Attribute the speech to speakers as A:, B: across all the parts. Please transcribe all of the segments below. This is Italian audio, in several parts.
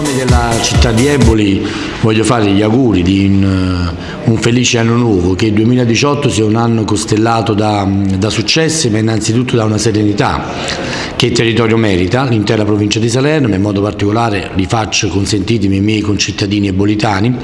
A: nome della città di Eboli voglio fare gli auguri di un, eh, un felice anno nuovo, che il 2018 sia un anno costellato da, da successi ma innanzitutto da una serenità che il territorio merita, l'intera provincia di Salerno, in modo particolare li faccio consentitemi i miei concittadini ebolitani,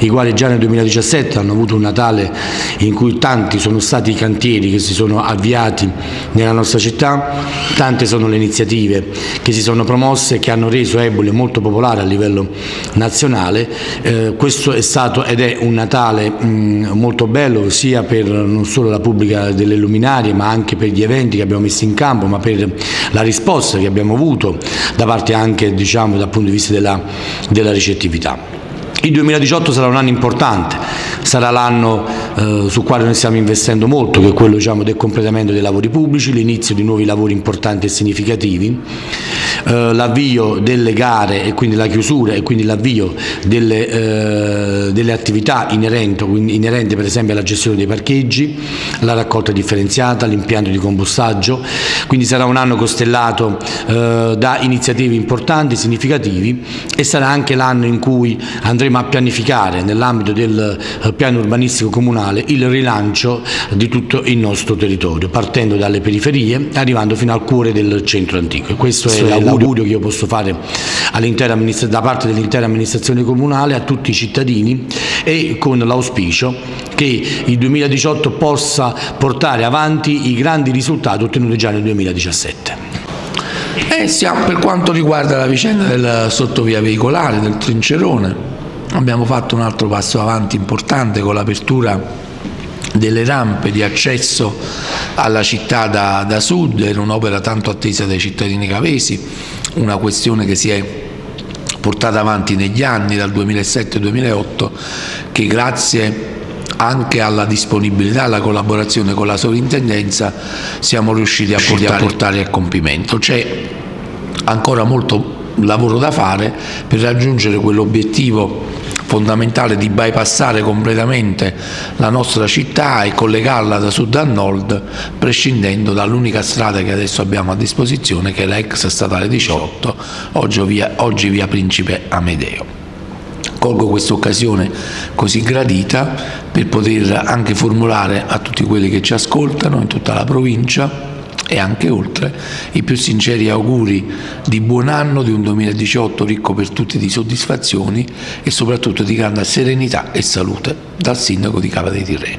A: i quali già nel 2017 hanno avuto un Natale in cui tanti sono stati i cantieri che si sono avviati nella nostra città, tante sono le iniziative che si sono promosse e che hanno reso Eboli molto popolare a livello nazionale. Eh, questo è stato ed è un Natale mh, molto bello sia per non solo la pubblica delle luminarie ma anche per gli eventi che abbiamo messo in campo, ma per la risposta che abbiamo avuto da parte anche diciamo, dal punto di vista della, della ricettività. Il 2018 sarà un anno importante, sarà l'anno eh, sul quale noi stiamo investendo molto, che è quello diciamo, del completamento dei lavori pubblici, l'inizio di nuovi lavori importanti e significativi, eh, l'avvio delle gare e quindi la chiusura e quindi l'avvio delle, eh, delle, attività inerenti, inerenti per esempio alla gestione dei parcheggi, la raccolta differenziata, l'impianto di compostaggio, quindi sarà un anno costellato eh, da iniziative importanti, significativi e sarà anche l'anno in cui andremo a pianificare nell'ambito del eh, piano urbanistico comunale il rilancio di tutto il nostro territorio, partendo dalle periferie arrivando fino al cuore del centro antico. Questo è l'augurio che io posso fare da parte dell'intera amministrazione comunale a tutti i cittadini e con l'auspicio che il 2018 possa portare avanti i grandi risultati ottenuti già nel 2017.
B: Eh, siamo, per quanto riguarda la vicenda del sottovia veicolare, del trincerone, Abbiamo fatto un altro passo avanti importante con l'apertura delle rampe di accesso alla città da, da sud, era un'opera tanto attesa dai cittadini cavesi, una questione che si è portata avanti negli anni, dal 2007-2008, che grazie anche alla disponibilità e alla collaborazione con la sovrintendenza siamo riusciti a portare, a, portare a compimento. C'è ancora molto lavoro da fare per raggiungere quell'obiettivo fondamentale di bypassare completamente la nostra città e collegarla da sud a nord prescindendo dall'unica strada che adesso abbiamo a disposizione che è la ex statale 18 oggi via, oggi via Principe Amedeo. Colgo questa occasione così gradita per poter anche formulare a tutti quelli che ci ascoltano in tutta la provincia e anche oltre i più sinceri auguri di buon anno, di un 2018 ricco per tutti di soddisfazioni e soprattutto di grande serenità e salute dal sindaco di Cava dei Tirreni.